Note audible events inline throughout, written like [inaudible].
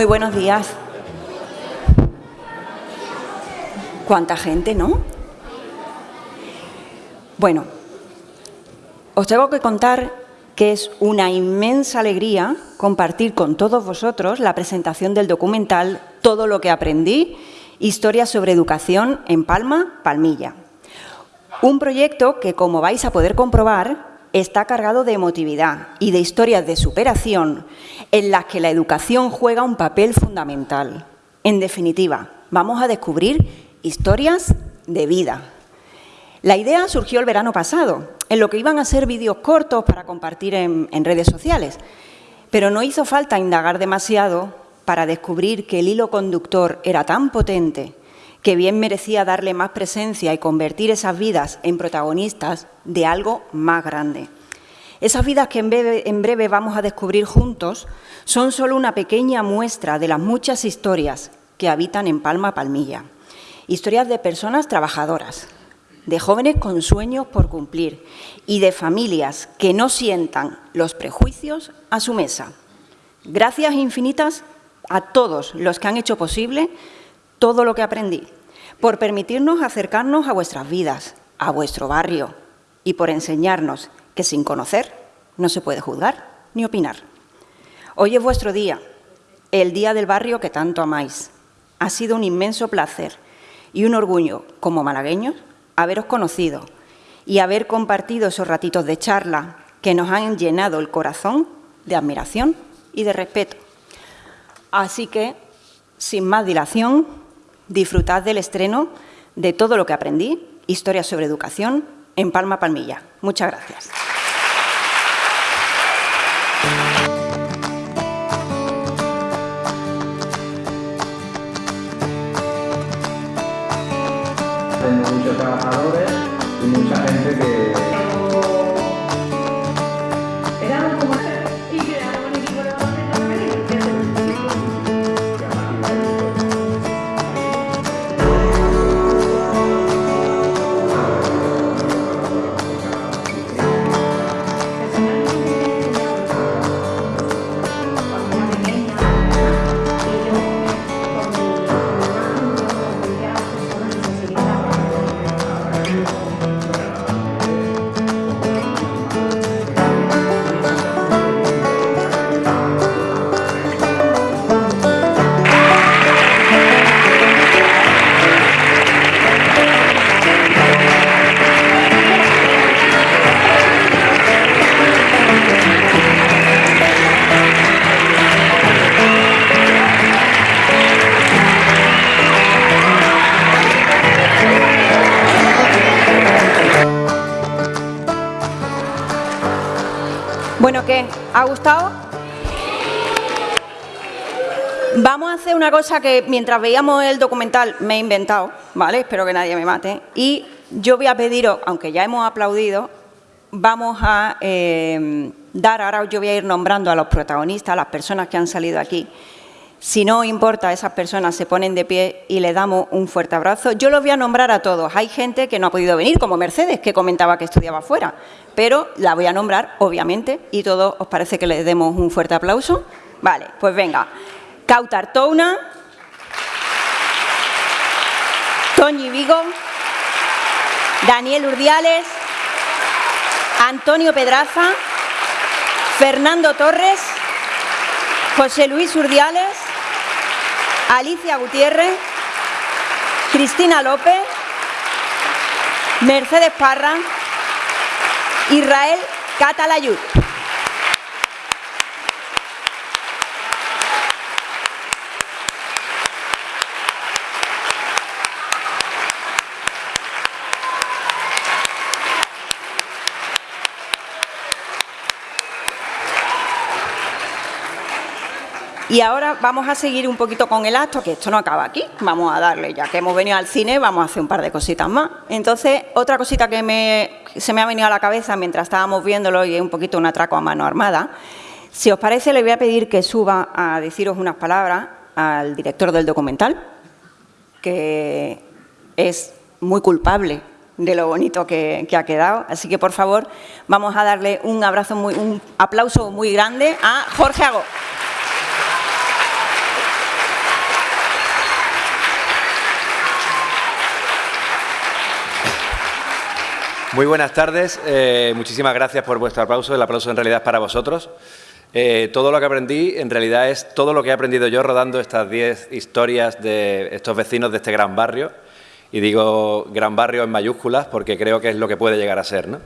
Muy buenos días. ¿Cuánta gente, no? Bueno, os tengo que contar que es una inmensa alegría compartir con todos vosotros la presentación del documental Todo lo que aprendí, historia sobre educación en Palma, Palmilla. Un proyecto que, como vais a poder comprobar, está cargado de emotividad y de historias de superación en las que la educación juega un papel fundamental. En definitiva, vamos a descubrir historias de vida. La idea surgió el verano pasado, en lo que iban a ser vídeos cortos para compartir en, en, redes sociales, pero no hizo falta indagar demasiado para descubrir que el hilo conductor era tan potente que bien merecía darle más presencia y convertir esas vidas en protagonistas de algo más grande. Esas vidas que en breve, vamos a descubrir juntos son solo una pequeña muestra de las muchas historias que habitan en Palma Palmilla. Historias de personas trabajadoras, de jóvenes con sueños por cumplir y de familias que no sientan los prejuicios a su mesa. Gracias infinitas a todos los que han hecho posible todo lo que aprendí, por permitirnos acercarnos a vuestras vidas, a vuestro barrio y por enseñarnos que sin conocer no se puede juzgar ni opinar. Hoy es vuestro día, el día del barrio que tanto amáis. Ha sido un inmenso placer y un orgullo, como malagueños, haberos conocido y haber compartido esos ratitos de charla que nos han llenado el corazón de admiración y de respeto. Así que, sin más dilación, disfrutad del estreno de todo lo que aprendí, Historia sobre Educación, en Palma Palmilla. Muchas gracias. muchos trabajadores y mucha gente que... gustado? Vamos a hacer una cosa que mientras veíamos el documental me he inventado, ¿vale? Espero que nadie me mate. Y yo voy a pediros, aunque ya hemos aplaudido, vamos a eh, dar, ahora yo voy a ir nombrando a los protagonistas, a las personas que han salido aquí. Si no importa, esas personas se ponen de pie y le damos un fuerte abrazo. Yo los voy a nombrar a todos. Hay gente que no ha podido venir, como Mercedes, que comentaba que estudiaba fuera, pero la voy a nombrar, obviamente, y todos os parece que les demos un fuerte aplauso. Vale, pues venga. Cautar Touna, Toñi Vigo, Daniel Urdiales, Antonio Pedraza, Fernando Torres, José Luis Urdiales, Alicia Gutiérrez, Cristina López, Mercedes Parra, Israel Catalayud. Y ahora vamos a seguir un poquito con el acto, que esto no acaba aquí. Vamos a darle, ya que hemos venido al cine, vamos a hacer un par de cositas más. Entonces, otra cosita que me, se me ha venido a la cabeza mientras estábamos viéndolo y es un poquito un atraco a mano armada. Si os parece, le voy a pedir que suba a deciros unas palabras al director del documental, que es muy culpable de lo bonito que, que, ha quedado. Así que, por favor, vamos a darle un abrazo, muy, un aplauso muy grande a Jorge Agó. Muy buenas tardes. Eh, muchísimas gracias por vuestro aplauso. El aplauso en realidad es para vosotros. Eh, todo lo que aprendí en realidad es todo lo que he aprendido yo rodando estas 10 historias de estos vecinos de este gran barrio. Y digo gran barrio en mayúsculas porque creo que es lo que puede llegar a ser. ¿no?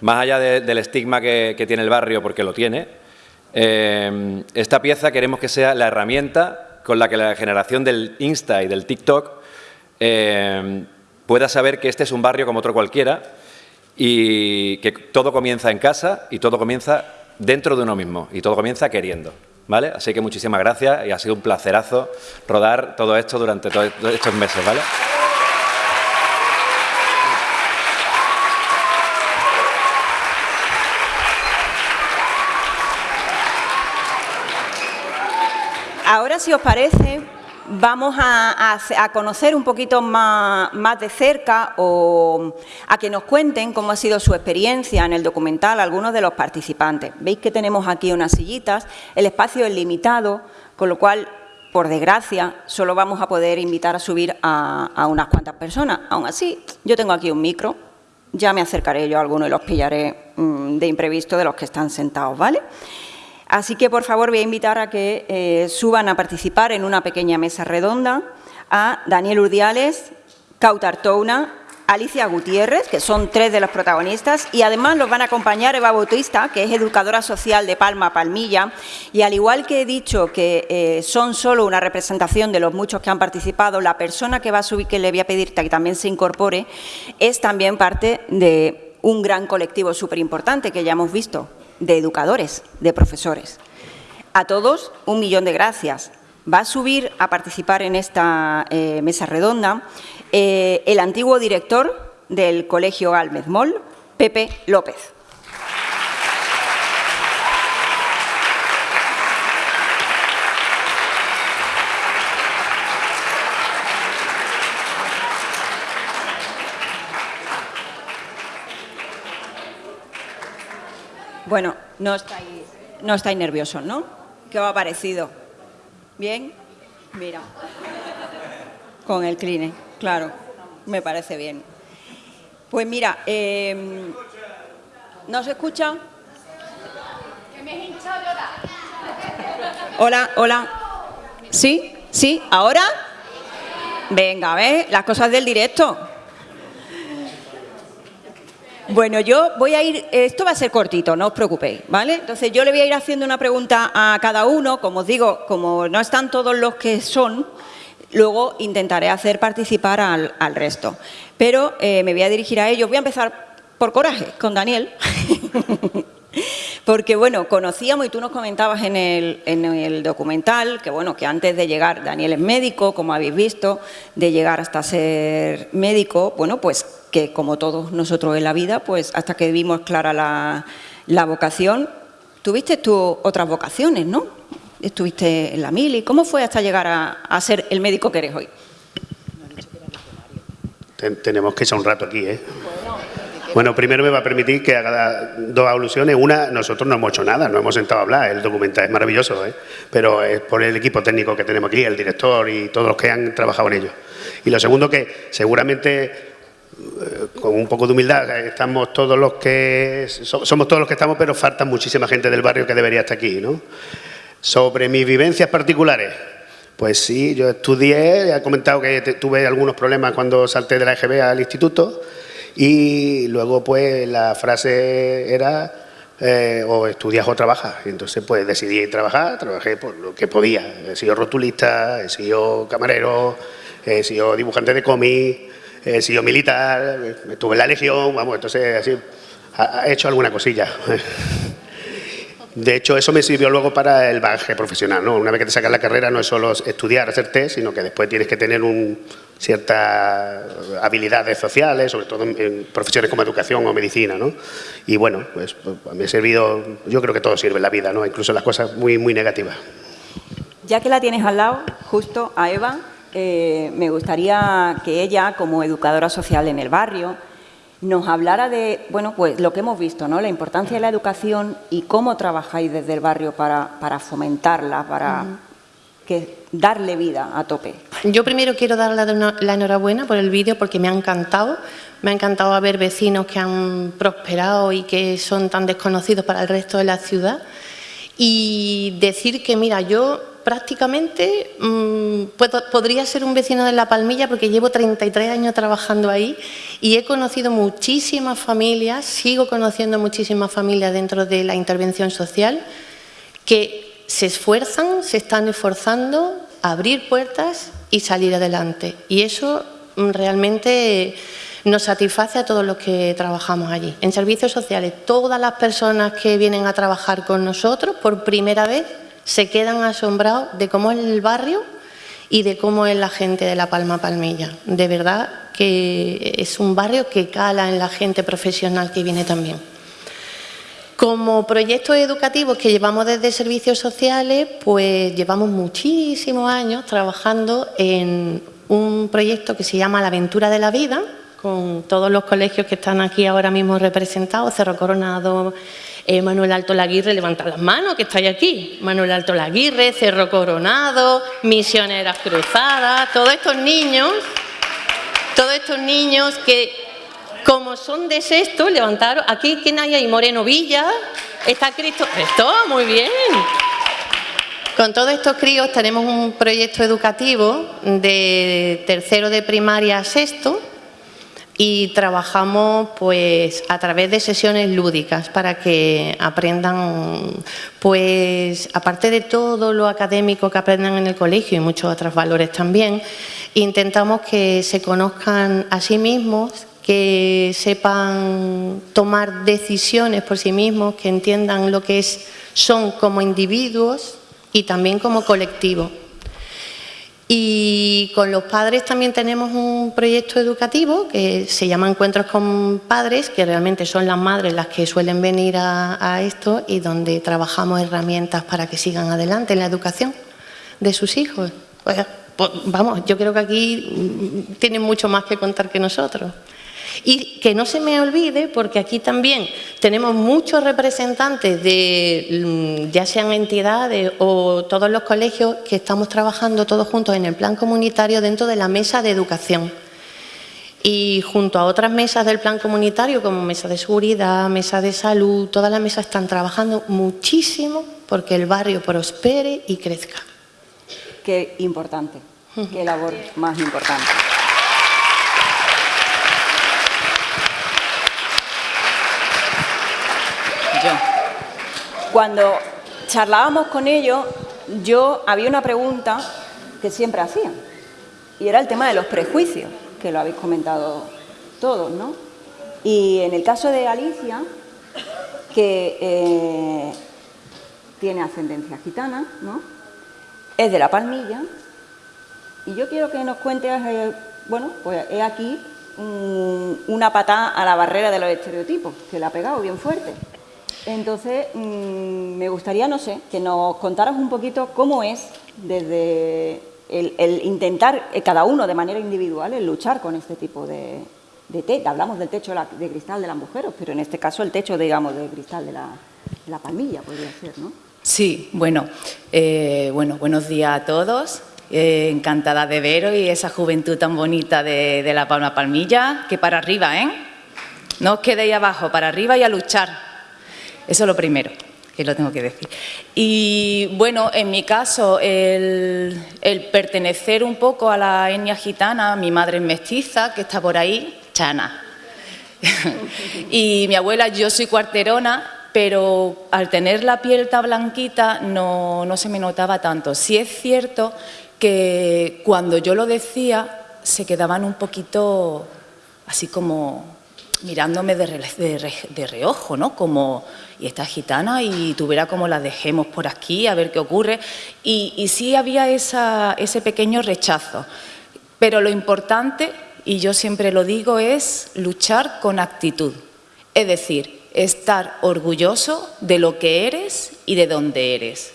Más allá del estigma que, tiene el barrio, porque lo tiene, eh, esta pieza queremos que sea la herramienta con la que la generación del Insta y del TikTok pueda saber que este es un barrio como otro cualquiera y que todo comienza en casa y todo comienza dentro de uno mismo y todo comienza queriendo. ¿Vale? Así que muchísimas gracias y ha sido un placerazo rodar todo esto durante todos estos meses. ¿vale? Ahora, si os parece, vamos a, conocer un poquito más, de cerca o a que nos cuenten cómo ha sido su experiencia en el documental algunos de los participantes. Veis que tenemos aquí unas sillitas, el espacio es limitado, con lo cual, por desgracia, solo vamos a poder invitar a subir a, unas cuantas personas. Aún así, yo tengo aquí un micro, ya me acercaré yo a alguno y los pillaré mm, de imprevisto de los que están sentados, ¿vale?, Así que, por favor, voy a invitar a que eh, suban a participar en una pequeña mesa redonda a Daniel Urdiales, Cautar Touna, Alicia Gutiérrez, que son tres de los protagonistas, y además los van a acompañar Eva Bautista, que es educadora social de Palma Palmilla, y al igual que he dicho que eh, son solo una representación de los muchos que han participado, la persona que va a subir, que le voy a pedir que también se incorpore, es también parte de un gran colectivo súper importante que ya hemos visto, de educadores, de profesores. A todos, un millón de gracias. Va a subir a participar en esta eh, mesa redonda eh, el antiguo director del Colegio Álmez Moll, Pepe López. Bueno, no estáis, no estáis nerviosos, ¿no? ¿Qué os ha parecido? ¿Bien? Mira. Con el cline, claro. Me parece bien. Pues mira, eh, ¿no se escucha? Hola, hola. ¿Sí? ¿Sí? ¿Ahora? Venga, ¿ves? Las cosas del directo. Bueno, yo voy a ir, esto va a ser cortito, no os preocupéis, ¿vale? Entonces yo le voy a ir haciendo una pregunta a cada uno, como os digo, como no están todos los que son, luego intentaré hacer participar al, resto. Pero eh, me voy a dirigir a ellos, voy a empezar por coraje, con Daniel. [laughs] Porque, bueno, conocíamos, y tú nos comentabas en el, en el, documental, que, bueno, que antes de llegar, Daniel es médico, como habéis visto, de llegar hasta ser médico, bueno, pues que como todos nosotros en la vida, pues hasta que vimos clara la, vocación, tuviste tú otras vocaciones, ¿no? Estuviste en la mili, ¿cómo fue hasta llegar a, ser el médico que eres hoy? tenemos que echar un rato aquí, ¿eh? Bueno, primero me va a permitir que haga dos alusiones. Una, nosotros no hemos hecho nada, no hemos sentado a hablar. El documental es maravilloso, ¿eh? pero es por el equipo técnico que tenemos aquí, el director y todos los que han trabajado en ello. Y lo segundo, que seguramente eh, con un poco de humildad, estamos todos los que somos todos los que estamos, pero falta muchísima gente del barrio que debería estar aquí, ¿no? Sobre mis vivencias particulares, pues sí, yo estudié, he comentado que tuve algunos problemas cuando salté de la EGB al instituto y luego pues la frase era eh, o estudias o trabajas. Entonces pues decidí trabajar, trabajé por lo que podía. He sido rotulista, he sido camarero, he sido dibujante de cómic, he sido militar, estuve en la legión, vamos, entonces así he hecho alguna cosilla. De hecho, eso me sirvió luego para el bagaje profesional. ¿no? Una vez que te sacas la carrera no es solo estudiar, hacer test, sino que después tienes que tener un, ciertas habilidades sociales, sobre todo en, profesiones como educación o medicina. ¿no? Y bueno, pues, pues me ha servido, yo creo que todo sirve en la vida, ¿no? incluso las cosas muy, muy negativas. Ya que la tienes al lado, justo a Eva, eh, me gustaría que ella, como educadora social en el barrio, nos hablara de, bueno, pues lo que hemos visto, ¿no? La importancia de la educación y cómo trabajáis desde el barrio para, fomentarla, para que darle vida a tope. Yo primero quiero dar la, enhorabuena por el vídeo porque me ha encantado. Me ha encantado ver vecinos que han prosperado y que son tan desconocidos para el resto de la ciudad. Y decir que, mira, yo prácticamente puedo, podría ser un vecino de La Palmilla porque llevo 33 años trabajando ahí y he conocido muchísimas familias, sigo conociendo muchísimas familias dentro de la intervención social que se esfuerzan, se están esforzando a abrir puertas y salir adelante. Y eso mm, realmente nos satisface a todos los que trabajamos allí. En servicios sociales, todas las personas que vienen a trabajar con nosotros por primera vez se quedan asombrados de cómo es el barrio y de cómo es la gente de La Palma Palmilla. De verdad que es un barrio que cala en la gente profesional que viene también. Como proyectos educativos que llevamos desde servicios sociales, pues llevamos muchísimos años trabajando en un proyecto que se llama La Aventura de la Vida, con todos los colegios que están aquí ahora mismo representados, Cerro Coronado, eh, Manuel Alto Laguirre, levanta las manos que estáis aquí, Manuel Alto Laguirre, Cerro Coronado, Misioneras Cruzadas, todos estos niños, todos estos niños que como son de sexto, levantaron. Aquí, ¿quién hay ahí? Moreno Villa. Está Cristo. Esto, muy bien. Con todos estos críos tenemos un proyecto educativo de tercero de primaria a sexto y trabajamos pues a través de sesiones lúdicas para que aprendan pues aparte de todo lo académico que aprendan en el colegio y muchos otros valores también intentamos que se conozcan a sí mismos que sepan tomar decisiones por sí mismos, que entiendan lo que es, son como individuos y también como colectivo. Y con los padres también tenemos un proyecto educativo que se llama Encuentros con Padres, que realmente son las madres las que suelen venir a, esto y donde trabajamos herramientas para que sigan adelante en la educación de sus hijos. Pues, vamos, yo creo que aquí tienen mucho más que contar que nosotros. Y que no se me olvide, porque aquí también tenemos muchos representantes de, mm, ya sean entidades o todos los colegios, que estamos trabajando todos juntos en el plan comunitario dentro de la mesa de educación. Y junto a otras mesas del plan comunitario, como mesa de seguridad, mesa de salud, todas las mesas están trabajando muchísimo porque el barrio prospere y crezca. Qué importante, qué labor más importante. Cuando charlábamos con ellos, yo había una pregunta que siempre hacían, y era el tema de los prejuicios, que lo habéis comentado todos, ¿no? Y en el caso de Alicia, que eh, tiene ascendencia gitana, ¿no? Es de La Palmilla, y yo quiero que nos cuentes, eh, bueno, pues he aquí una patada a la barrera de los estereotipos, que la ha pegado bien fuerte. Entonces, mmm, me gustaría, no sé, que nos contaras un poquito cómo es desde el, el, intentar, eh, cada uno de manera individual, el luchar con este tipo de, de techo. Hablamos del techo de cristal de las mujeres, pero en este caso el techo, digamos, de cristal de la, de la palmilla podría ser, ¿no? Sí, bueno, eh, bueno, buenos días a todos. Eh, encantada de veros y esa juventud tan bonita de, de la Palma Palmilla, que para arriba, ¿eh? No os quedéis abajo, para arriba y a luchar. Eso es lo primero que lo tengo que decir. Y bueno, en mi caso, el, pertenecer un poco a la etnia gitana, mi madre es mestiza, que está por ahí, chana. [laughs] y mi abuela, yo soy cuarterona, pero al tener la piel tan blanquita no, no se me notaba tanto. Sí es cierto que cuando yo lo decía se quedaban un poquito así como mirándome de, de, reojo, ¿no? Como, y esta gitana, y tú verás cómo la dejemos por aquí, a ver qué ocurre. Y, sí había ese pequeño rechazo. Pero lo importante, y yo siempre lo digo, es luchar con actitud. Es decir, estar orgulloso de lo que eres y de dónde eres,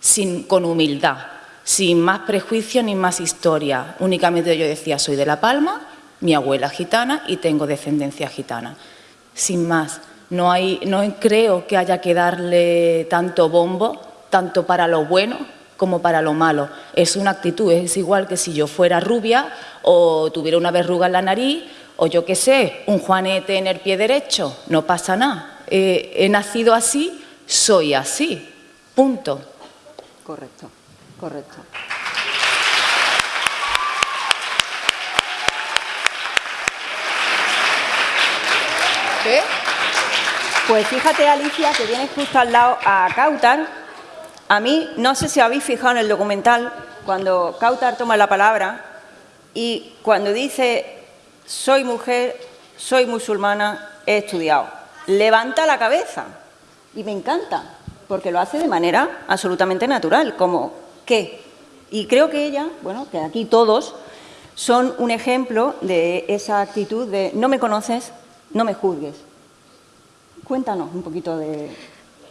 sin, con humildad, sin más prejuicio ni más historia. Únicamente yo decía, soy de La Palma, mi abuela gitana y tengo descendencia gitana. Sin más, no, hay, no creo que haya que darle tanto bombo, tanto para lo bueno como para lo malo. Es una actitud, es igual que si yo fuera rubia o tuviera una verruga en la nariz o yo qué sé, un juanete en el pie derecho, no pasa nada. Eh, he nacido así, soy así, punto. Correcto, correcto. ¿Qué? Pues fíjate, Alicia, que tienes justo al lado a Cautar. A mí, no sé si habéis fijado en el documental, cuando Cautar toma la palabra y cuando dice soy mujer, soy musulmana, he estudiado. Levanta la cabeza y me encanta, porque lo hace de manera absolutamente natural, como ¿qué? Y creo que ella, bueno, que aquí todos, son un ejemplo de esa actitud de no me conoces, no me juzgues. Cuéntanos un poquito de...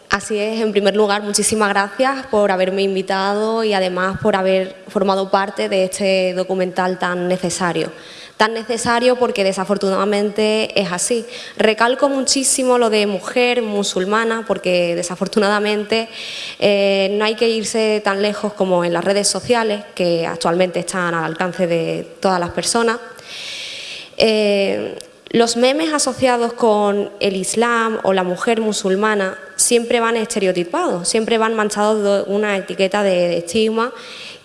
Así es, en primer lugar, muchísimas gracias por haberme invitado y además por haber formado parte de este documental tan necesario tan necesario porque desafortunadamente es así. Recalco muchísimo lo de mujer musulmana porque desafortunadamente eh, no hay que irse tan lejos como en las redes sociales que actualmente están al alcance de todas las personas. Eh, los memes asociados con el Islam o la mujer musulmana siempre van estereotipados, siempre van manchados de una etiqueta de estigma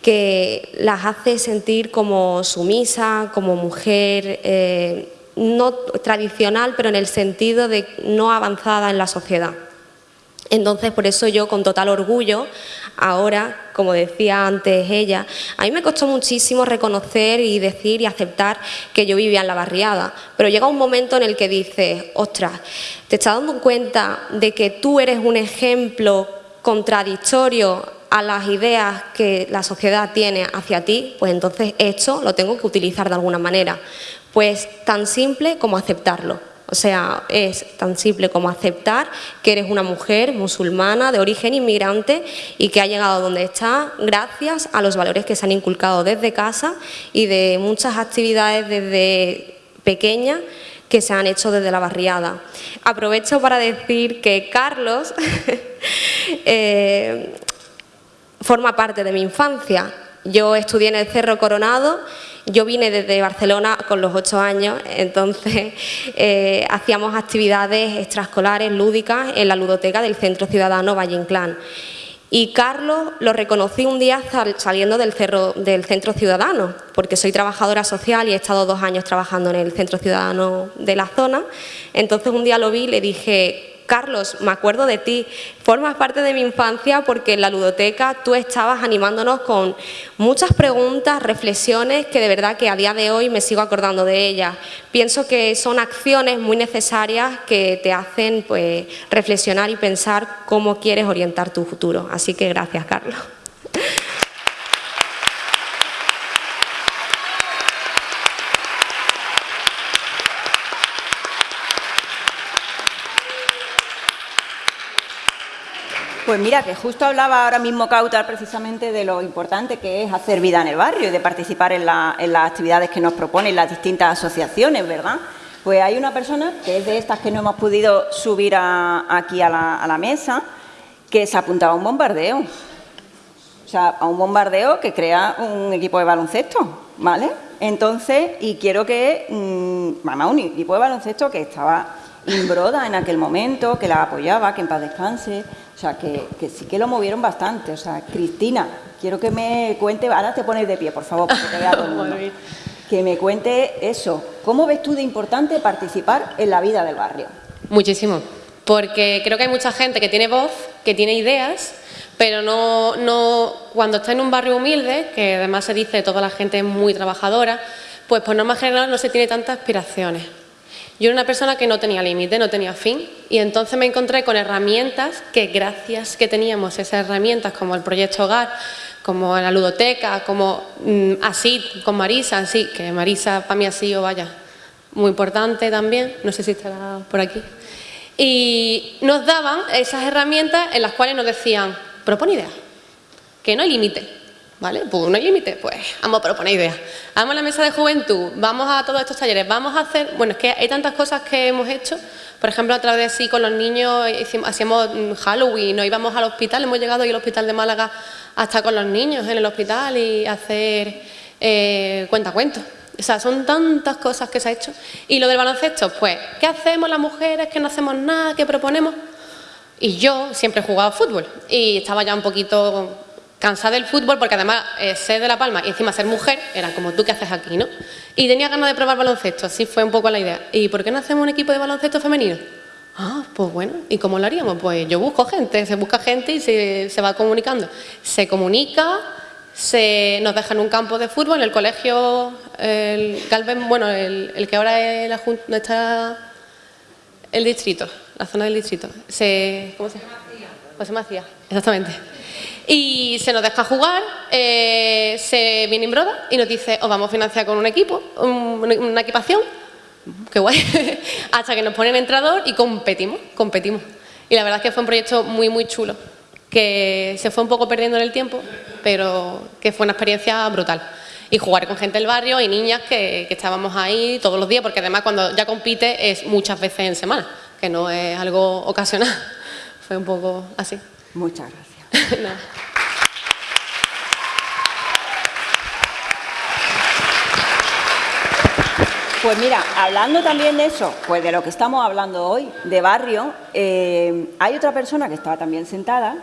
que las hace sentir como sumisa, como mujer eh, no tradicional, pero en el sentido de no avanzada en la sociedad. Entonces, por eso yo con total orgullo, ahora, como decía antes ella, a mí me costó muchísimo reconocer y decir y aceptar que yo vivía en la barriada, pero llega un momento en el que dices, ostras, ¿te estás dando cuenta de que tú eres un ejemplo contradictorio a las ideas que la sociedad tiene hacia ti, pues entonces esto lo tengo que utilizar de alguna manera. Pues tan simple como aceptarlo. O sea, es tan simple como aceptar que eres una mujer musulmana de origen inmigrante y que ha llegado donde está gracias a los valores que se han inculcado desde casa y de muchas actividades desde pequeña que se han hecho desde la barriada. Aprovecho para decir que Carlos [laughs] eh, forma parte de mi infancia. Yo estudié en el Cerro Coronado, yo vine desde Barcelona con los ocho años, entonces [laughs] eh, hacíamos actividades extraescolares, lúdicas, en la ludoteca del Centro Ciudadano Valle Inclán. Y Carlos lo reconocí un día saliendo del, del Centro Ciudadano, porque soy trabajadora social y he estado dos años trabajando en el Centro Ciudadano de la zona. Entonces un día lo vi y le dije, Carlos, me acuerdo de ti, formas parte de mi infancia porque en la ludoteca tú estabas animándonos con muchas preguntas, reflexiones que de verdad que a día de hoy me sigo acordando de ellas. Pienso que son acciones muy necesarias que te hacen pues, reflexionar y pensar cómo quieres orientar tu futuro. Así que gracias, Carlos. Pues mira, que justo hablaba ahora mismo Cautar precisamente de lo importante que es hacer vida en el barrio y de participar en, las actividades que nos proponen las distintas asociaciones, ¿verdad? Pues hay una persona, que es de estas que no hemos podido subir aquí a la, mesa, que se apuntaba a un bombardeo. O sea, a un bombardeo que crea un equipo de baloncesto, ¿vale? Entonces, y quiero que, mmm, un equipo de baloncesto que estaba Imbroda en aquel momento, que la apoyaba, que en paz descanse, o sea, que, sí que lo movieron bastante. O sea, Cristina, quiero que me cuente, ahora te pones de pie, por favor, para que vea todo el [laughs] mundo. Que me cuente eso. ¿Cómo ves tú de importante participar en la vida del barrio? Muchísimo, porque creo que hay mucha gente que tiene voz, que tiene ideas, pero no, no cuando está en un barrio humilde, que además se dice toda la gente es muy trabajadora, pues por norma general no se tiene tantas aspiraciones. Yo era una persona que no tenía límite, no tenía fin y entonces me encontré con herramientas que gracias que teníamos esas herramientas como el proyecto Hogar, como la ludoteca, como mm, así, con Marisa, así, que Marisa para mí ha sido, vaya, muy importante también, no sé si estará por aquí. Y nos daban esas herramientas en las cuales nos decían, propone ideas, que no hay límite, ¿vale? Pues no hay límite, pues vamos a proponer ideas. Vamos a la mesa de juventud, vamos a todos estos talleres, vamos a hacer... Bueno, es que hay tantas cosas que hemos hecho, por ejemplo, a través de sí con los niños hicimos, hacíamos Halloween, no íbamos al hospital, hemos llegado hoy al hospital de Málaga hasta con los niños en el hospital y hacer eh, cuentacuentos. O sea, son tantas cosas que se ha hecho. Y lo del baloncesto, pues, ¿qué hacemos las mujeres? que no hacemos nada? ¿Qué proponemos? Y yo siempre he jugado fútbol y estaba ya un poquito cansada del fútbol porque además eh, ser de La Palma y encima ser mujer, era como tú que haces aquí, ¿no? Y tenía ganas de probar baloncesto, así fue un poco la idea. ¿Y por qué no hacemos un equipo de baloncesto femenino? Ah, pues bueno, ¿y cómo lo haríamos? Pues yo busco gente, se busca gente y se, se va comunicando. Se comunica, se nos deja en un campo de fútbol, en el colegio, el bueno, el, que ahora es la Junta, está el distrito, la zona del distrito. Se, ¿Cómo se llama? José Macías, exactamente. Y se nos deja jugar, eh, se viene en broda y nos dice, os vamos a financiar con un equipo, una equipación, qué guay, [laughs] hasta que nos ponen entrador y competimos, competimos. Y la verdad es que fue un proyecto muy, muy chulo que se fue un poco perdiendo en el tiempo, pero que fue una experiencia brutal. Y jugar con gente del barrio y niñas que, estábamos ahí todos los días, porque además cuando ya compite es muchas veces en semana, que no es algo ocasional. [laughs] Fue un poco así. Muchas gracias. [laughs] Pues mira, hablando también de eso, pues de lo que estamos hablando hoy, de barrio, eh, hay otra persona que estaba también sentada,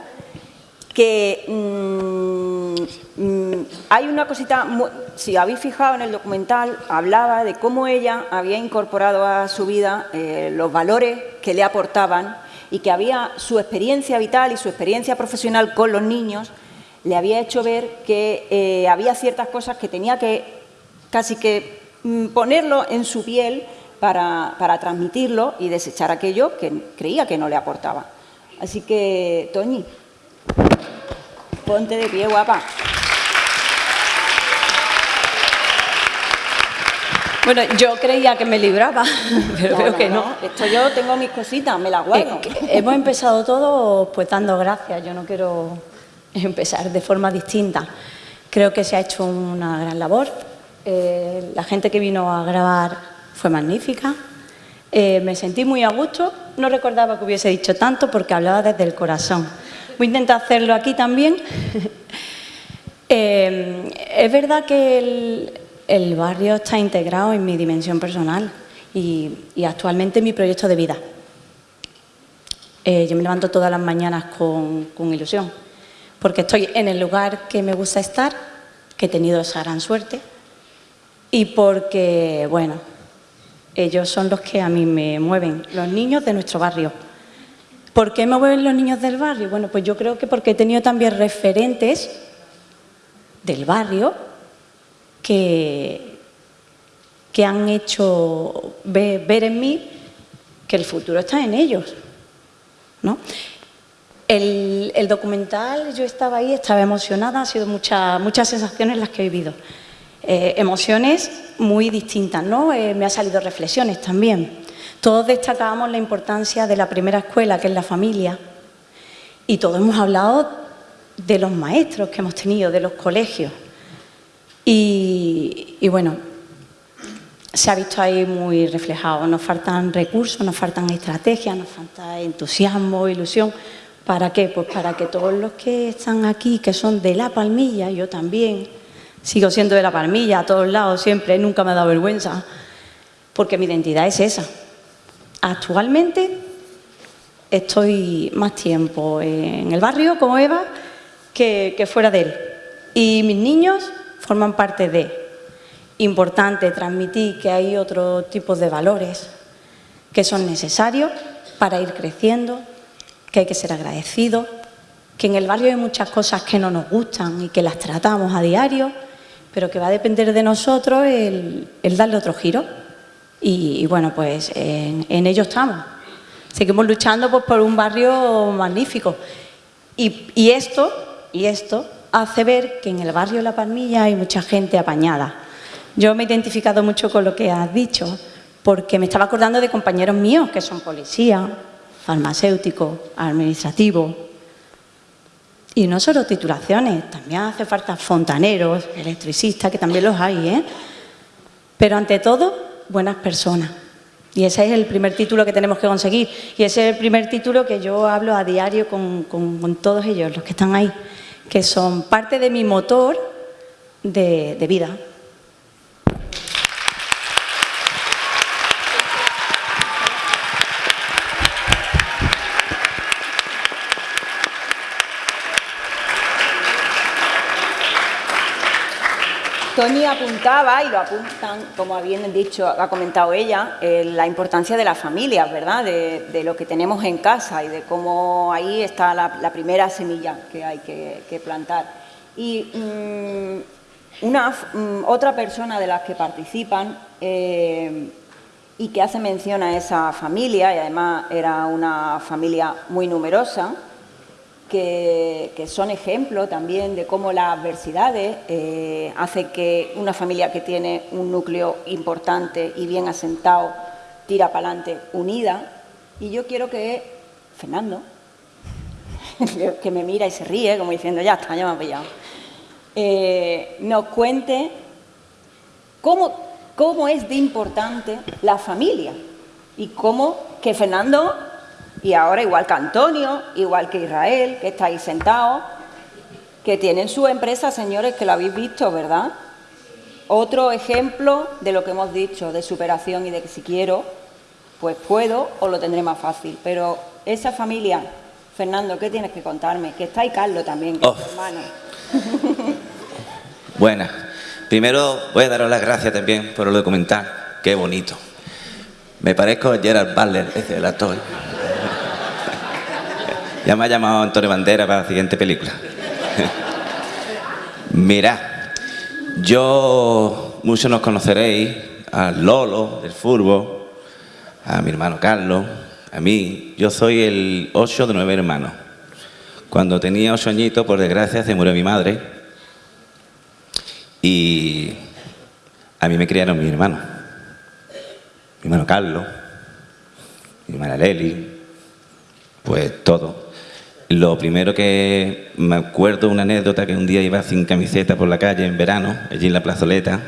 que mm, mm, hay una cosita, si habéis fijado en el documental, hablaba de cómo ella había incorporado a su vida eh, los valores que le aportaban y que había su experiencia vital y su experiencia profesional con los niños le había hecho ver que eh, había ciertas cosas que tenía que casi que mm, ponerlo en su piel para, para transmitirlo y desechar aquello que creía que no le aportaba. Así que, Toñi, Ponte de pie, guapa. Bueno, yo creía que me libraba, [laughs] pero veo que no. Esto yo tengo mis cositas, me las guardo. hemos empezado todo pues dando gracias. Yo no quiero empezar de forma distinta. Creo que se ha hecho una gran labor. Eh, la gente que vino a grabar fue magnífica. Eh, me sentí muy a gusto. No recordaba que hubiese dicho tanto porque hablaba desde el corazón. Voy a intentar hacerlo aquí también. [laughs] Eh, es verdad que el, barrio está integrado en mi dimensión personal y, actualmente en mi proyecto de vida. Eh, yo me levanto todas las mañanas con, con ilusión, porque estoy en el lugar que me gusta estar, que he tenido esa gran suerte, y porque, bueno, ellos son los que a mí me mueven, los niños de nuestro barrio. ¿Por qué me mueven los niños del barrio? Bueno, pues yo creo que porque he tenido también referentes del barrio que, que han hecho ver, en mí que el futuro está en ellos. ¿no? El, documental, yo estaba ahí, estaba emocionada, han sido muchas, muchas sensaciones las que he vivido. Eh, emociones muy distintas, ¿no? Eh, me han salido reflexiones también. Todos destacábamos la importancia de la primera escuela, que es la familia, y todos hemos hablado de los maestros que hemos tenido, de los colegios. Y, bueno, se ha visto ahí muy reflejado. Nos faltan recursos, nos faltan estrategias, nos falta entusiasmo, ilusión. ¿Para qué? Pues para que todos los que están aquí, que son de La Palmilla, yo también, sigo siendo de La Palmilla, a todos lados, siempre, nunca me ha dado vergüenza, porque mi identidad es esa. Actualmente estoy más tiempo en el barrio como Eva que, fuera de él. Y mis niños forman parte de. Importante transmitir que hay otro tipo de valores que son necesarios para ir creciendo, que hay que ser agradecido, que en el barrio hay muchas cosas que no nos gustan y que las tratamos a diario, pero que va a depender de nosotros el darle otro giro. Y, bueno, pues en, ello estamos. Seguimos luchando pues, por un barrio magnífico. Y, esto, y esto hace ver que en el barrio La Palmilla hay mucha gente apañada. Yo me he identificado mucho con lo que has dicho, porque me estaba acordando de compañeros míos que son policías, farmacéuticos, administrativos, Y no solo titulaciones, también hace falta fontaneros, electricistas, que también los hay, ¿eh? Pero ante todo, buenas personas. Y ese es el primer título que tenemos que conseguir. Y ese es el primer título que yo hablo a diario con- con todos ellos, los que están ahí, que son parte de mi motor de, vida. Tony apuntaba, y lo apuntan, como bien dicho, ha comentado ella, eh, la importancia de las familias, ¿verdad? De, lo que tenemos en casa y de cómo ahí está la, primera semilla que hay que, plantar. Y mm, una, mm, otra persona de las que participan eh, y que hace mención a esa familia, y además era una familia muy numerosa, que, son ejemplo también de cómo las adversidades eh, hace que una familia que tiene un núcleo importante y bien asentado tira para adelante unida. Y yo quiero que Fernando, [laughs] que me mira y se ríe, como diciendo, ya está, ya me ha pillado, eh, nos cuente cómo, cómo es de importante la familia y cómo que Fernando, y ahora igual que Antonio, igual que Israel, que está ahí sentado, que tienen su empresa, señores, que lo habéis visto, ¿verdad? Otro ejemplo de lo que hemos dicho, de superación y de que si quiero, pues puedo o lo tendré más fácil. Pero esa familia, Fernando, ¿qué tienes que contarme? Que está ahí Carlos también, que es tu hermano. [laughs] Buenas. Primero voy a daros las gracias también por el documental. Qué bonito. Me parezco a Gerard Butler, ese el actor. Ya me ha llamado Antonio Bandera para la siguiente película. [laughs] Mirad, yo, muchos nos conoceréis, al Lolo del fútbol, a mi hermano Carlos, a mí. Yo soy el ocho de nueve hermanos. Cuando tenía ocho añitos, por desgracia, se murió mi madre. Y a mí me criaron mis hermanos. Mi hermano Carlos, mi hermana Leli, pues todo. Lo primero que me acuerdo una anécdota que un día iba sin camiseta por la calle en verano, allí en la plazoleta,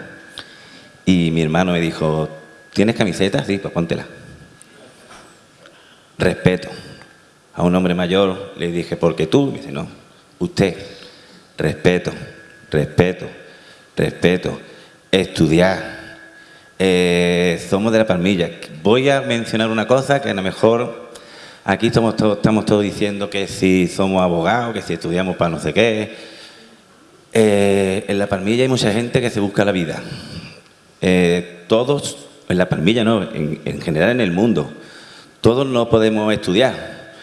y mi hermano me dijo, ¿tienes camiseta? Sí, pues póntela. Respeto. A un hombre mayor le dije, ¿por qué tú? Me dice, no, usted. Respeto, respeto, respeto. Estudiar. Eh, somos de la palmilla. Voy a mencionar una cosa que a lo mejor aquí estamos todos, estamos todos diciendo que si somos abogados, que si estudiamos para no sé qué. Eh, en la palmilla hay mucha gente que se busca la vida. Eh, todos, en la palmilla no, en, en general en el mundo, todos no podemos estudiar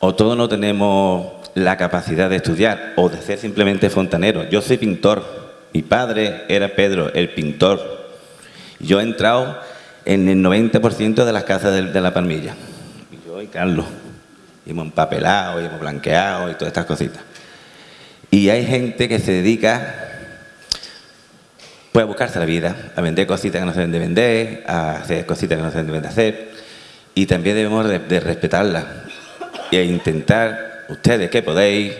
o todos no tenemos la capacidad de estudiar o de ser simplemente fontanero. Yo soy pintor, mi padre era Pedro, el pintor. Yo he entrado en el 90% de las casas de la palmilla. Y Carlos. Hemos empapelado, y hemos blanqueado y todas estas cositas. Y hay gente que se dedica pues, a buscarse la vida, a vender cositas que no se deben de vender, a hacer cositas que no se deben de hacer. Y también debemos de, de respetarlas e intentar, ustedes que podéis,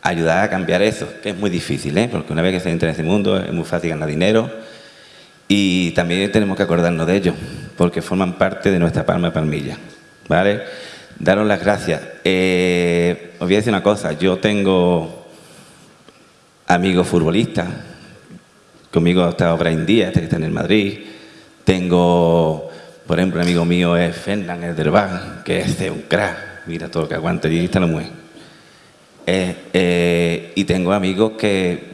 ayudar a cambiar eso, que es muy difícil, ¿eh? porque una vez que se entra en ese mundo es muy fácil ganar dinero y también tenemos que acordarnos de ellos, porque forman parte de nuestra palma palmilla. ¿Vale? Daros las gracias. Eh, os voy a decir una cosa, yo tengo amigos futbolistas, conmigo estado Brian Díaz, este que está en el Madrid, tengo, por ejemplo, un amigo mío es Fernán el del Bar, que es de un crack, mira todo lo que aguanta, y está la mujer. Eh, eh, y tengo amigos que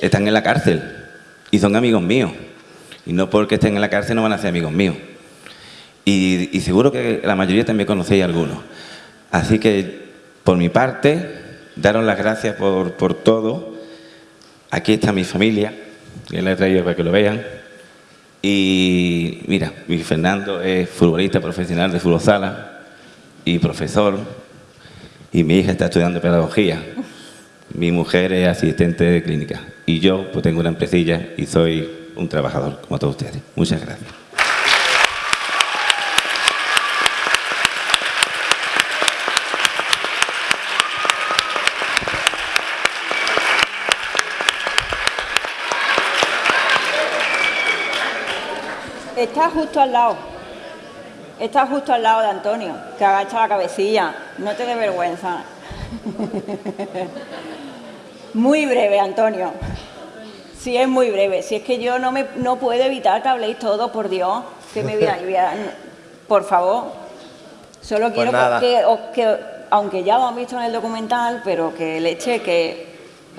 están en la cárcel y son amigos míos. Y no porque estén en la cárcel no van a ser amigos míos. Y, y seguro que la mayoría también conocéis algunos. Así que, por mi parte, daros las gracias por, por todo. Aquí está mi familia, que la he traído para que lo vean. Y mira, mi Fernando es futbolista profesional de fútbol sala y profesor. Y mi hija está estudiando pedagogía. Mi mujer es asistente de clínica. Y yo pues tengo una empresilla y soy un trabajador, como todos ustedes. Muchas gracias. Está justo al lado. Está justo al lado de Antonio, que agacha la cabecilla. No te dé vergüenza. [laughs] Muy breve, Antonio. Sí, es muy breve. Si es que yo no, me, no puedo evitar que habléis todo, por Dios. Que me voy a, voy a- Por favor. Solo Pues quiero nada. que, os- que, aunque ya lo han visto en el documental, pero que leche que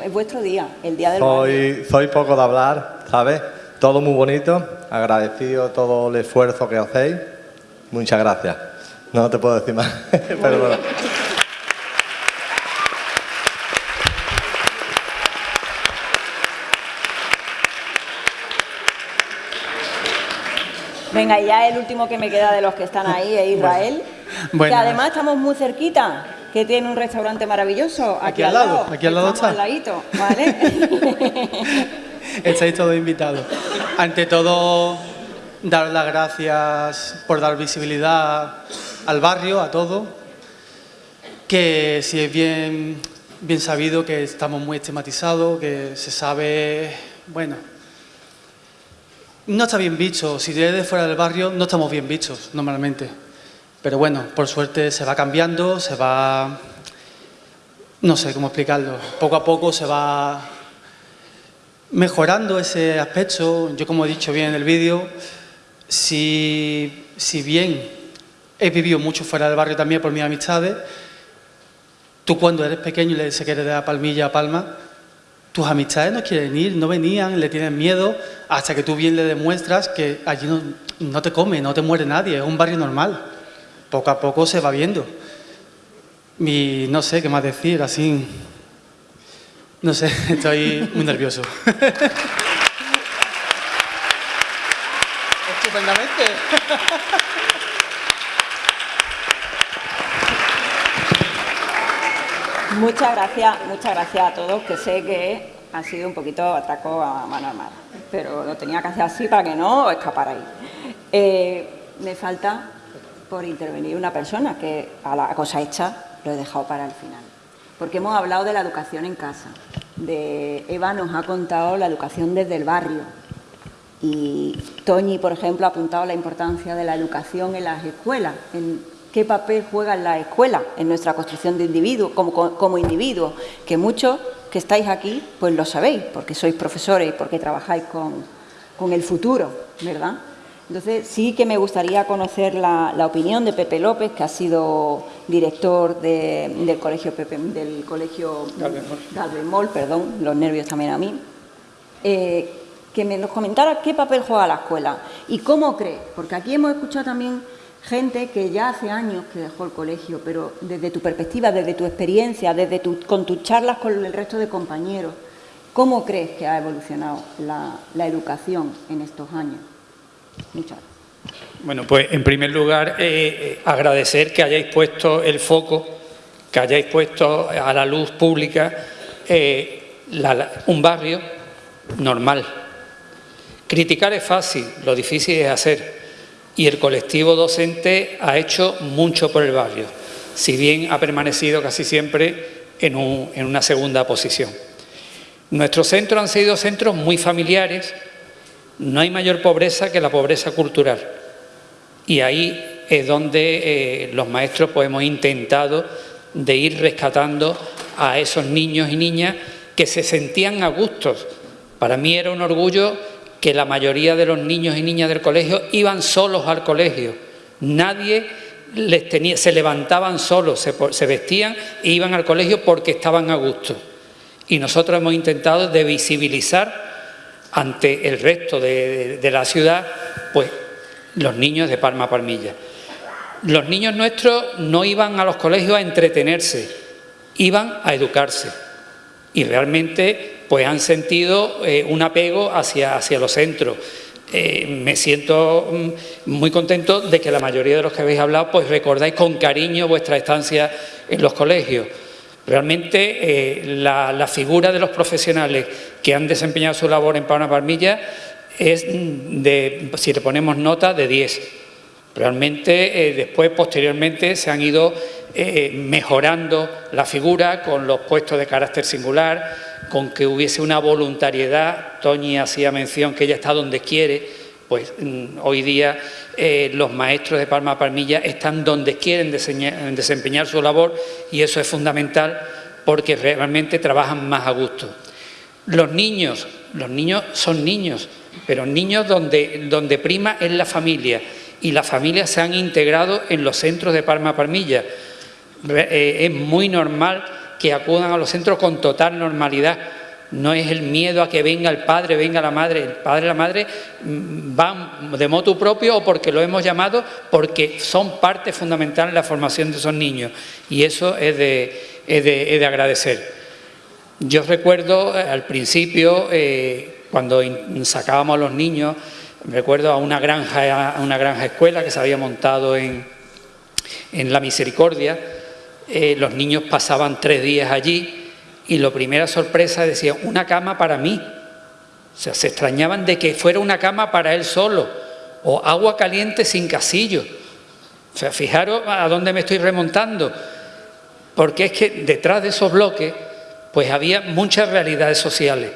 es vuestro día, el día del barrio. Soy, soy poco de hablar, ¿sabes? Todo muy bonito, agradecido todo el esfuerzo que hacéis. Muchas gracias. No te puedo decir más. [laughs] Perdona. Venga, y ya el último que me queda de los que están ahí es Israel. Bueno. Que además estamos muy cerquita, que tiene un restaurante maravilloso. Aquí, Aquí al lado, aquí al lado está. al ladito, ¿vale? [laughs] [laughs] Estáis todos invitados. Ante todo, dar las gracias por dar visibilidad al barrio, a todo. Que si es bien, bien sabido que estamos muy estigmatizados, que se sabe, bueno, no está bien visto. Si eres de fuera del barrio, no estamos bien vistos normalmente. Pero bueno, por suerte se va cambiando, se va... No sé cómo explicarlo. Poco a poco se va mejorando ese aspecto. Yo, como he dicho bien en el vídeo, si, si bien he vivido mucho fuera del barrio también por mis amistades, tú cuando eres pequeño y le se quieres dar palmilla a Palma, tus amistades no quieren ir, no venían, le tienen miedo, hasta que tú bien le demuestras que allí no, no te come, no te muere nadie, es un barrio normal. Poco a poco se va viendo. Y no sé qué más decir, así... No sé, [laughs] estoy muy nervioso. Estupendamente. muchas gracias, muchas gracias a todos, que sé que ha sido un poquito ataco a mano armada, pero lo tenía que hacer así para que no escaparais. Eh, me falta por intervenir una persona que a la cosa hecha lo he dejado para el final, porque hemos hablado de la educación en casa. De Eva nos ha contado la educación desde el barrio, y Toñi, por ejemplo, ha apuntado la importancia de la educación en las escuelas, en qué papel juega la escuela en nuestra construcción de individuo, como, como individuos, que muchos que estáis aquí, pues lo sabéis, porque sois profesores y porque trabajáis con, con el futuro, ¿verdad? Entonces, sí que me gustaría conocer la, la opinión de Pepe López, que ha sido director de- del colegio Pepe, del colegio Galvez Mol, perdón, los nervios también a mí, eh, que me nos comentara qué papel juega la escuela y cómo cree, porque aquí hemos escuchado también gente que ya hace años que dejó el colegio, pero desde tu perspectiva, desde tu experiencia, desde tu, con tus charlas con el resto de compañeros, ¿cómo crees que ha evolucionado la, la educación en estos años? Bueno, pues en primer lugar, eh, eh, agradecer que hayáis puesto el foco, que hayáis puesto a la luz pública eh, un barrio normal. Criticar es fácil, lo difícil es hacer. Y el colectivo docente ha hecho mucho por el barrio, si bien ha permanecido casi siempre en, un- en una segunda posición. Nuestros centros han sido centros muy familiares, no hay mayor pobreza que la pobreza cultural. Y ahí es donde eh, los maestros pues, hemos intentado de ir rescatando a esos niños y niñas que se sentían a gustos. Para mí era un orgullo que la mayoría de los niños y niñas del colegio iban solos al colegio. Nadie les tenía, se levantaban solos, se, vestían e iban al colegio porque estaban a gusto. Y nosotros hemos intentado de visibilizar ante el resto de, la ciudad, pues los niños de Palma Palmilla. Los niños nuestros no iban a los colegios a entretenerse, iban a educarse. Y realmente pues han sentido eh, un apego hacia, hacia los centros. Eh, me siento mm, muy contento de que la mayoría de los que habéis hablado pues recordáis con cariño vuestra estancia en los colegios. Realmente eh, la, figura de los profesionales que han desempeñado su labor en Palma Palmilla es de, si le ponemos nota, de 10. Realmente eh, después, posteriormente, se han ido eh, mejorando la figura con los puestos de carácter singular, con que hubiese una voluntariedad. Toñi hacía mención que ella está donde quiere, pues hoy día eh, los maestros de Palma Palmilla están donde quieren desempeñar su labor y eso es fundamental porque realmente trabajan más a gusto. Los niños, los niños son niños, pero niños donde, donde prima es la familia y las familias se han integrado en los centros de Palma Palmilla. Eh, es muy normal que acudan a los centros con total normalidad. No es el miedo a que venga el padre, venga la madre. El padre y la madre mm, van de moto propio o porque lo hemos llamado, porque son parte fundamental en la formación de esos niños. Y eso es de, agradecer. Yo recuerdo eh, al principio, eh, cuando sacábamos a los niños, recuerdo a una granja, a una granja escuela que se había montado en, en La Misericordia, eh, los niños pasaban tres días allí y la primera sorpresa decía, una cama para mí. O sea, se extrañaban de que fuera una cama para él solo, o agua caliente sin casillo. O sea, fijaros a dónde me estoy remontando, porque es que detrás de esos bloques pues había muchas realidades sociales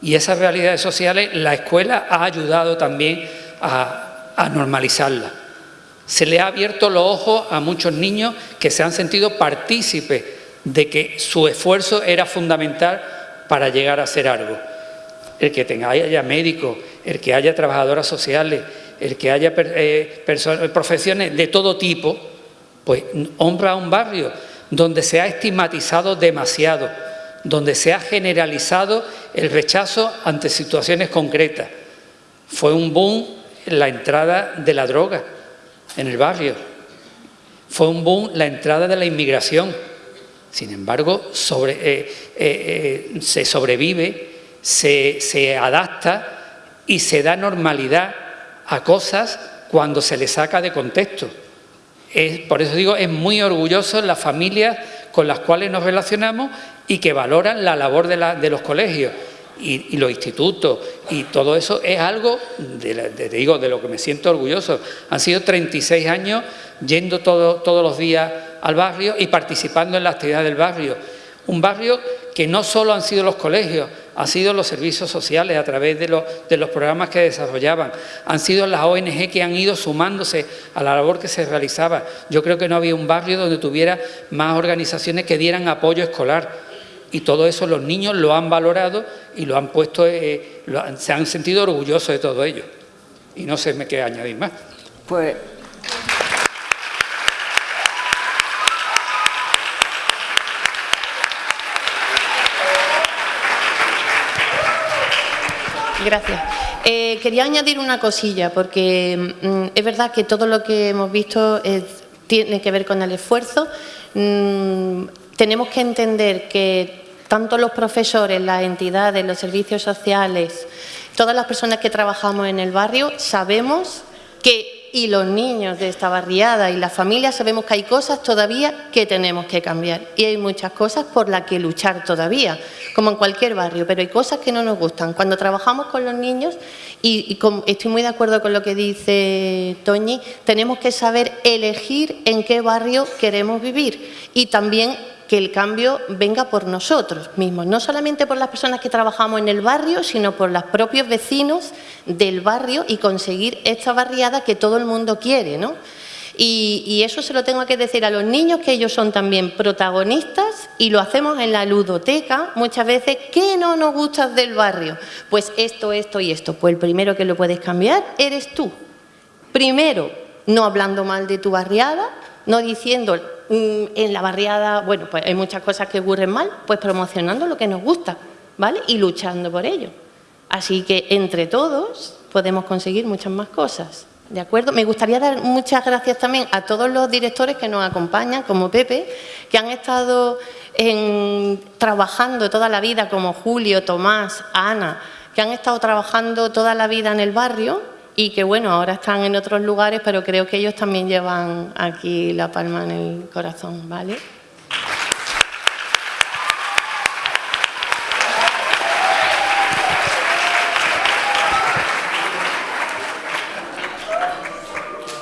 y esas realidades sociales la escuela ha ayudado también a, a normalizarlas. Se le ha abierto los ojos a muchos niños que se han sentido partícipes de que su esfuerzo era fundamental para llegar a hacer algo. El que tenga, haya médicos, el que haya trabajadoras sociales, el que haya eh, profesiones de todo tipo, pues honra a un barrio donde se ha estigmatizado demasiado, donde se ha generalizado el rechazo ante situaciones concretas. Fue un boom la entrada de la droga en el barrio. Fue un boom la entrada de la inmigración. Sin embargo, eh, eh, eh, se sobrevive, se, se adapta y se da normalidad a cosas cuando se le saca de contexto. Por eso digo, es muy orgulloso las familias con las cuales nos relacionamos y que valoran la labor de, la, de los colegios y, los institutos y todo eso es algo, de, digo, de lo que me siento orgulloso. Han sido 36 años yendo todos los días al barrio y participando en la actividad del barrio. Un barrio que no solo han sido los colegios, han sido los servicios sociales a través de los, programas que desarrollaban, han sido las ONG que han ido sumándose a la labor que se realizaba. Yo creo que no había un barrio donde tuviera más organizaciones que dieran apoyo escolar y todo eso los niños lo han valorado y lo han puesto, eh, se han sentido orgullosos de todo ello. Y no sé me qué añadir más. Pues Gracias. Eh, quería añadir una cosilla, porque mm, es verdad que todo lo que hemos visto tiene que ver con el esfuerzo. Mm, tenemos que entender que tanto los profesores, las entidades, los servicios sociales, todas las personas que trabajamos en el barrio, sabemos que, y los niños de esta barriada y las familias, sabemos que hay cosas todavía que tenemos que cambiar. Y hay muchas cosas por las que luchar todavía, como en cualquier barrio, pero hay cosas que no nos gustan. Cuando trabajamos con los niños, y, estoy muy de acuerdo con lo que dice Toñi, tenemos que saber elegir en qué barrio queremos vivir y también que el cambio venga por nosotros mismos, no solamente por las personas que trabajamos en el barrio, sino por los propios vecinos del barrio y conseguir esta barriada que todo el mundo quiere, ¿no? Y, eso se lo tengo que decir a los niños, que ellos son también protagonistas y lo hacemos en la ludoteca muchas veces. ¿Qué no nos gusta del barrio? Pues esto, esto y esto. Pues el primero que lo puedes cambiar eres tú. Primero, no hablando mal de tu barriada, no diciendo en la barriada, bueno, pues hay muchas cosas que ocurren mal, pues promocionando lo que nos gusta, ¿vale? Y luchando por ello. Así que entre todos podemos conseguir muchas más cosas. ¿De acuerdo? Me gustaría dar muchas gracias también a todos los directores que nos acompañan, como Pepe, que han estado trabajando toda la vida, como Julio, Tomás, Ana, que han estado trabajando toda la vida en el barrio y que bueno, ahora están en otros lugares, pero creo que ellos también llevan aquí la palma en el corazón, ¿vale?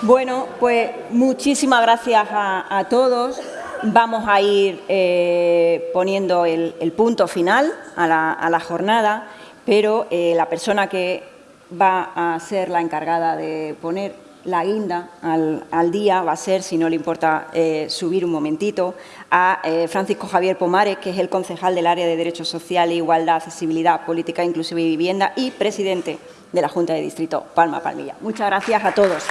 Bueno, pues muchísimas gracias a, todos. Vamos a ir eh, poniendo el, punto final a la, jornada, pero eh, la persona que va a ser la encargada de poner la guinda al, día, va a ser, si no le importa eh, subir un momentito, a eh, Francisco Javier Pomares, que es el concejal del área de Derechos Sociales, Igualdad, Accesibilidad, Política Inclusiva y Vivienda y presidente de la Junta de Distrito Palma Palmilla. Muchas gracias a todos.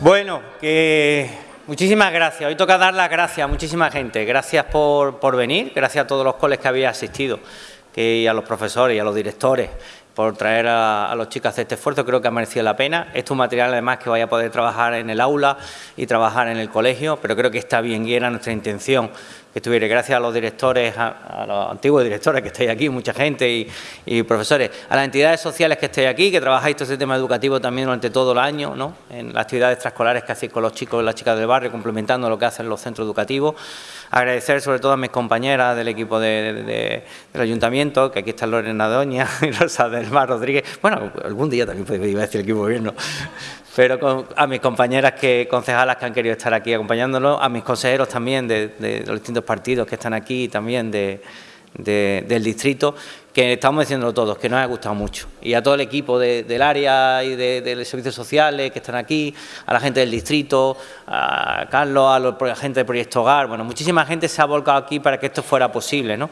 Bueno, que muchísimas gracias. Hoy toca dar las gracias a muchísima gente. Gracias por, venir, gracias a todos los coles que habéis asistido, y a los profesores y a los directores por traer a, los chicos a hacer este esfuerzo, creo que ha merecido la pena. Esto es un material además que vaya a poder trabajar en el aula y trabajar en el colegio, pero creo que está bien y era nuestra intención que estuviera. Gracias a los directores, a, los antiguos directores que estáis aquí, mucha gente y, profesores, a las entidades sociales que estáis aquí, que trabajáis todo este tema educativo también durante todo el año, ¿no? en las actividades extraescolares que hacéis con los chicos y las chicas del barrio, complementando lo que hacen los centros educativos. Agradecer sobre todo a mis compañeras del equipo del Ayuntamiento, que aquí está Lorena Doña [laughs] y Rosa del Mar Rodríguez. Bueno, algún día también podría decir el equipo de gobierno pero a mis compañeras que concejalas que han querido estar aquí acompañándonos, a mis consejeros también de, los distintos partidos que están aquí también del distrito, que estamos diciéndolo todos, que nos ha gustado mucho. Y a todo el equipo del área y de, los servicios sociales que están aquí, a la gente del distrito, a Carlos, a, la gente del Proyecto Hogar, bueno, muchísima gente se ha volcado aquí para que esto fuera posible, ¿no?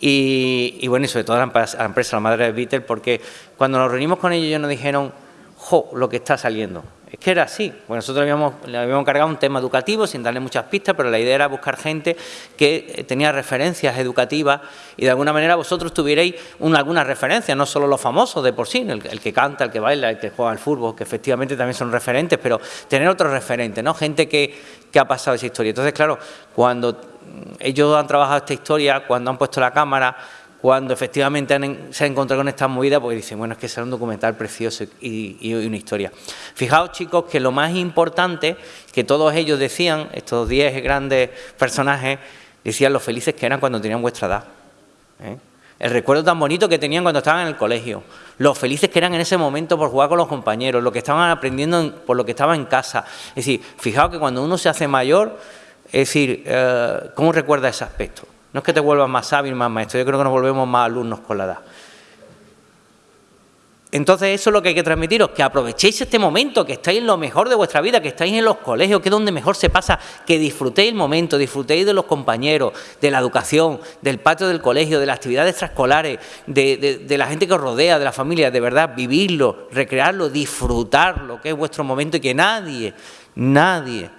Y, bueno, y sobre todo a la empresa, la madre de Beatle, porque cuando nos reunimos con ellos ellos nos dijeron jo, lo que está saliendo. Es que era así. Bueno, nosotros habíamos, habíamos cargado un tema educativo sin darle muchas pistas, pero la idea era buscar gente que eh, tenía referencias educativas y de alguna manera vosotros tuvierais una, alguna referencia, no solo los famosos de por sí, el, que canta, el que baila, el que juega al fútbol, que efectivamente también son referentes, pero tener otros referentes, ¿no? Gente que, que ha pasado esa historia. Entonces, claro, cuando ellos han trabajado esta historia, cuando han puesto la cámara, cuando efectivamente se han encontrado con estas movidas, pues dicen, bueno, es que será un documental precioso y, una historia. Fijaos, chicos, que lo más importante que todos ellos decían, estos 10 grandes personajes, decían lo felices que eran cuando tenían vuestra edad. ¿eh? El recuerdo tan bonito que tenían cuando estaban en el colegio, lo felices que eran en ese momento por jugar con los compañeros, lo que estaban aprendiendo por lo que estaban en casa. Es decir, fijaos que cuando uno se hace mayor, es decir, eh, ¿cómo recuerda ese aspecto? No es que te vuelvas más sabio más maestro, yo creo que nos volvemos más alumnos con la edad. Entonces eso es lo que hay que transmitiros, que aprovechéis este momento, que estáis en lo mejor de vuestra vida, que estáis en los colegios, que es donde mejor se pasa, que disfrutéis el momento, disfrutéis de los compañeros, de la educación, del patio del colegio, de las actividades extraescolares, de, de la gente que os rodea, de la familia, de verdad, vivirlo, recrearlo, disfrutarlo, que es vuestro momento y que nadie, nadie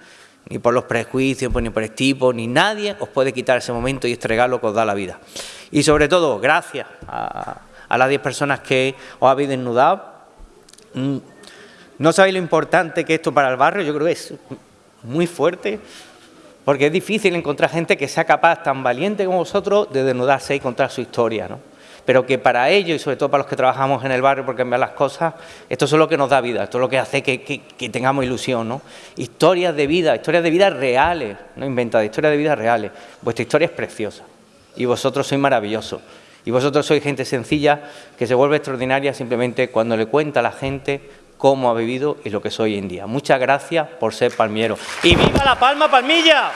ni por los prejuicios, pues, ni por el tipo, ni nadie os puede quitar ese momento y este regalo que os da la vida. Y sobre todo, gracias a, las 10 personas que os habéis desnudado. Mm, no sabéis lo importante que esto para el barrio, yo creo que es muy fuerte, porque es difícil encontrar gente que sea capaz, tan valiente como vosotros, de desnudarse y contar su historia, ¿no? Pero que para ellos y sobre todo para los que trabajamos en el barrio por cambiar las cosas, esto es lo que nos da vida, esto es lo que hace que, tengamos ilusión, ¿no? Historias de vida, historias de vida reales, no inventadas, historias de vida reales. Vuestra historia es preciosa y vosotros sois maravillosos. Y vosotros sois gente sencilla que se vuelve extraordinaria simplemente cuando le cuenta a la gente cómo ha vivido y lo que soy hoy en día. Muchas gracias por ser palmiero. ¡Y viva la Palma Palmilla!